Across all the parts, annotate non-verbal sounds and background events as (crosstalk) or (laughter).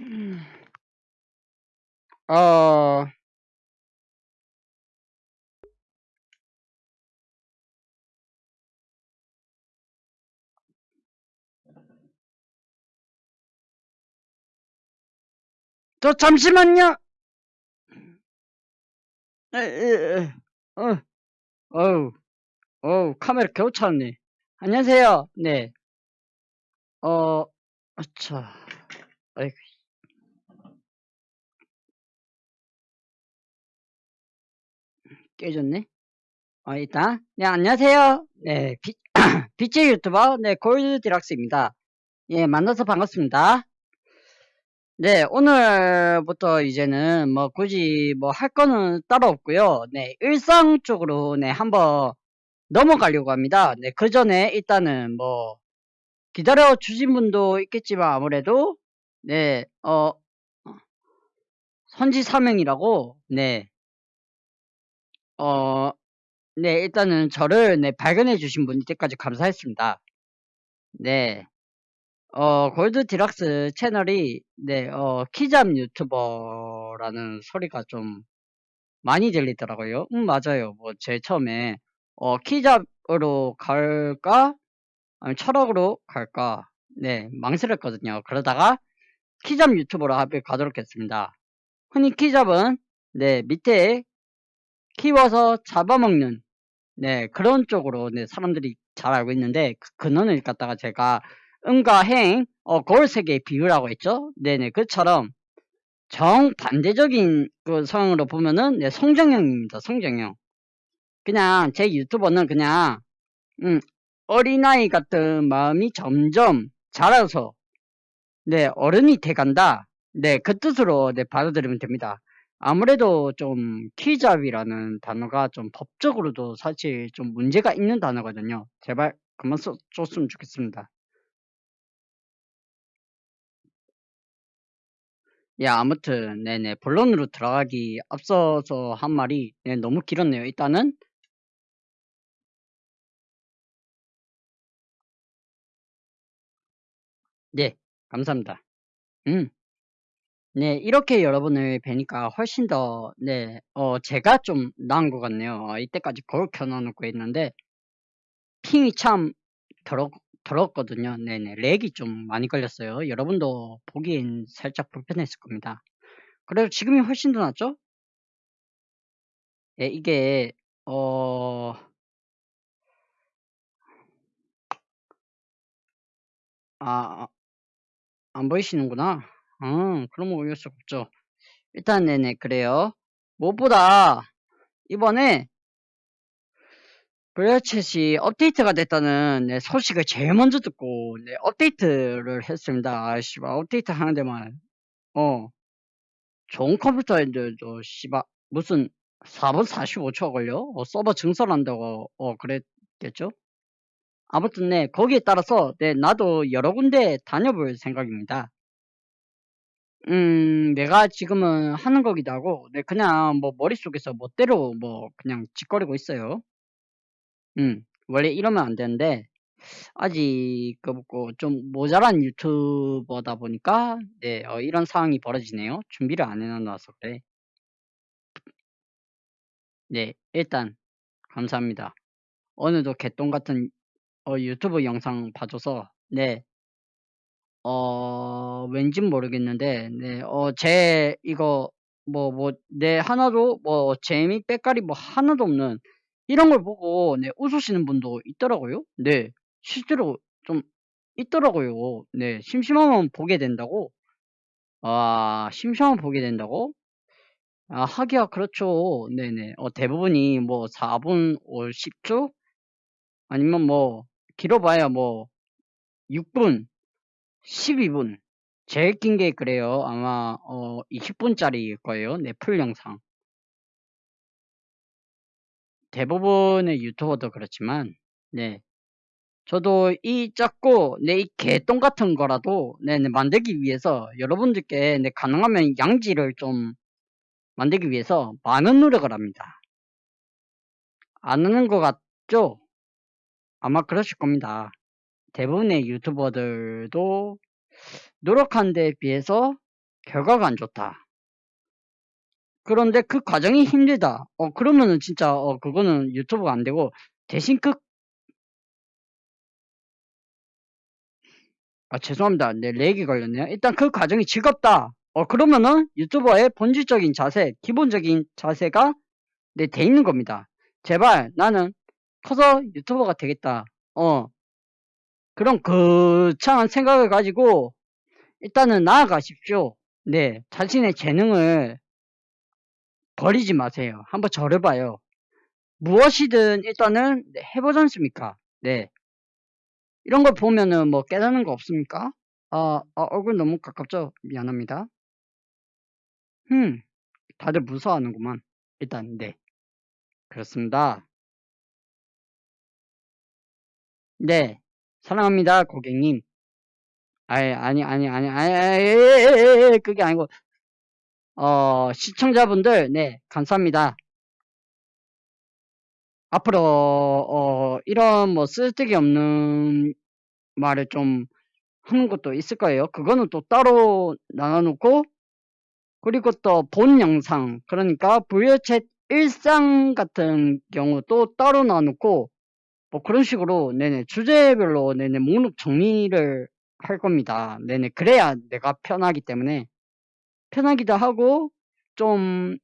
음. 어, 저 잠시만요. 에, 어, 어우, 어우, 카메라 겨우 찾네. 안녕하세요. 네. 어, 아차. 아이, 깨졌네. 어, 일단, 네, 안녕하세요. 네, 비, (clears throat) 비치 유튜버, 네, 골드 디락스입니다. 예, 만나서 반갑습니다. 네, 오늘부터 이제는 뭐 굳이 뭐 할 거는 따로 없고요. 네, 일상 쪽으로 네, 한번 넘어가려고 합니다. 네, 그 전에 일단은 뭐 기다려 주신 분도 있겠지만 아무래도 네, 어 선지 사명이라고 네. 어 네, 일단은 저를 네, 발견해 주신 분 이때까지 감사했습니다. 네. 어, 골드 디락스 채널이, 네, 어, 키잡 유튜버라는 소리가 좀 많이 들리더라고요. 음, 맞아요. 뭐, 제 처음에, 어, 키잡으로 갈까? 아니면 철학으로 갈까? 네, 망설였거든요. 그러다가 키잡 유튜버로 합을 가도록 했습니다. 흔히 키잡은, 네, 밑에 키워서 잡아먹는, 네, 그런 쪽으로, 네, 사람들이 잘 알고 있는데, 그 근원을 갖다가 제가 음과 행, 어, 거울 세계의 비유라고 했죠? 네네, 그처럼 정반대적인 그 상황으로 보면은, 네, 성정형입니다, 성정형. 그냥 제 유튜버는 그냥, 음, 어린아이 같은 마음이 점점 자라서, 네, 어른이 돼간다. 네, 그 뜻으로, 네, 받아들이면 됩니다. 아무래도 좀 키잡이라는 단어가 좀 법적으로도 사실 좀 문제가 있는 단어거든요. 제발 그만 써줬으면 좋겠습니다. 예, 아무튼 네네 본론으로 들어가기 앞서서 한 말이 네, 너무 길었네요. 일단은 네 감사합니다. 음. 네, 이렇게 여러분을 뵈니까 훨씬 더, 네, 어, 제가 좀 나은 것 같네요. 어, 이때까지 거울 켜놓고 있는데, 핑이 참 더러, 더럽거든요. 네네, 렉이 좀 많이 걸렸어요. 여러분도 보기엔 살짝 불편했을 겁니다. 그래도 지금이 훨씬 더 낫죠? 예, 이게, 어, 아, 안 보이시는구나. 음, 그럼 어쩔 수 없죠. 일단, 네네, 그래요. 무엇보다, 이번에, 블루챗이 업데이트가 됐다는 네, 소식을 제일 먼저 듣고, 네, 업데이트를 했습니다. 아, 씨발, 업데이트 하는 데만, 어, 좋은 컴퓨터인데도, 씨발, 무슨 4분 45초가 걸려? 어, 서버 증설한다고, 어, 그랬겠죠? 아무튼, 네, 거기에 따라서, 네, 나도 여러 군데 다녀볼 생각입니다. 음, 내가 지금은 하는 거기도 하고, 네, 그냥 뭐 머릿속에서 멋대로 뭐 그냥 짓거리고 있어요. 음, 원래 이러면 안 되는데, 아직 그좀 모자란 유튜버다 보니까, 네, 어, 이런 상황이 벌어지네요. 준비를 안 해놔서 그래. 네, 일단, 감사합니다. 오늘도 개똥 같은 어, 유튜브 영상 봐줘서, 네, 어, 왠진 모르겠는데, 네, 어, 제, 이거, 뭐, 뭐, 네, 하나도, 뭐, 재미, 빼깔이 뭐, 하나도 없는, 이런 걸 보고, 네, 웃으시는 분도 있더라고요. 네, 실제로 좀 있더라고요. 네, 심심하면 보게 된다고? 아, 심심하면 보게 된다고? 아, 하기야, 그렇죠. 네네. 어, 대부분이 뭐, 4분, 10초? 아니면 뭐, 길어봐야 뭐, 6분, 12분. 제일 긴 게 그래요. 아마 어 20분짜리일 거예요. 네, 풀 영상. 대부분의 유튜버도 그렇지만 네. 저도 이 작고 네, 이 개똥 같은 거라도 네, 네, 만들기 위해서 여러분들께 네, 가능하면 양지를 좀 만들기 위해서 많은 노력을 합니다. 안 하는 것 같죠? 아마 그러실 겁니다. 대부분의 유튜버들도 노력한 데 비해서 결과가 안 좋다. 그런데 그 과정이 힘들다. 어, 그러면은 진짜, 어, 그거는 유튜브가 안 되고, 대신 그, 아, 죄송합니다. 네, 렉이 걸렸네요. 일단 그 과정이 즐겁다. 어, 그러면은 유튜버의 본질적인 자세, 기본적인 자세가, 네, 돼 있는 겁니다. 제발, 나는 커서 유튜버가 되겠다. 어, 그런 거창한 생각을 가지고, 일단은 나아가십시오. 네, 자신의 재능을 버리지 마세요. 한번 절해봐요. 무엇이든 일단은 네, 해보지 않습니까? 네. 이런 걸 보면은 뭐 깨닫는 거 없습니까? 아, 아, 얼굴 너무 가깝죠? 미안합니다. 음, 다들 무서워하는구만. 일단, 네. 그렇습니다. 네. 사랑합니다, 고객님. 아니, 아니, 아니, 아니, 아니, 아니, 그게 아니고, 어, 시청자분들, 네, 감사합니다. 앞으로, 어, 이런 뭐 쓸데기 없는 말을 좀 하는 것도 있을 거예요. 그거는 또 따로 나눠놓고, 그리고 또 본 영상, 그러니까 부여챗 일상 같은 경우 또 따로 나눠놓고, 뭐 그런 식으로, 네네, 주제별로, 네네, 목록 정리를 할 겁니다. 네네, 그래야 내가 편하기 때문에. 편하기도 하고, 좀,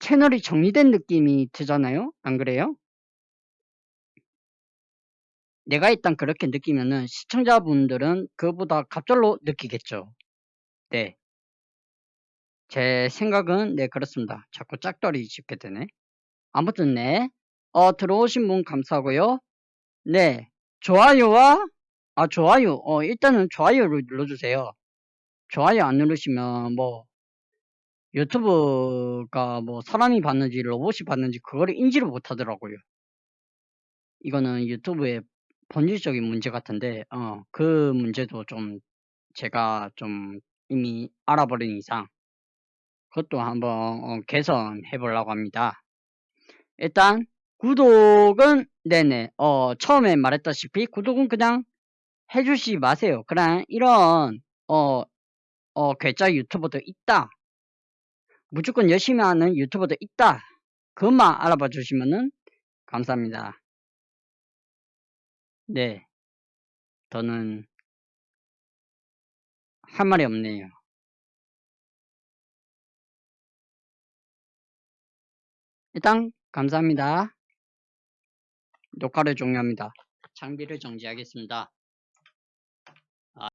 채널이 정리된 느낌이 드잖아요? 안 그래요? 내가 일단 그렇게 느끼면은 시청자분들은 그보다 갑절로 느끼겠죠. 네. 제 생각은 네 그렇습니다. 자꾸 짝다리 짚게 되네. 아무튼 네. 어 들어오신 분 감사하고요. 네. 좋아요와 아 좋아요. 어 일단은 좋아요를 눌러주세요. 좋아요 안 누르시면 뭐 유튜브가 뭐 사람이 봤는지 로봇이 봤는지 그거를 인지를 못하더라고요. 이거는 유튜브의 본질적인 문제 같은데 어 그 문제도 좀 제가 좀 이미 알아버린 이상 그것도 한번 어, 개선해 보려고 합니다. 일단 구독은 네네 어 처음에 말했다시피 구독은 그냥 해주시 마세요. 그냥 이런 어 어, 괴짜 유튜버도 있다. 무조건 열심히 하는 유튜버도 있다. 그것만 알아봐 주시면은 감사합니다. 네. 저는 할 말이 없네요. 일단 감사합니다. 녹화를 종료합니다. 장비를 정지하겠습니다.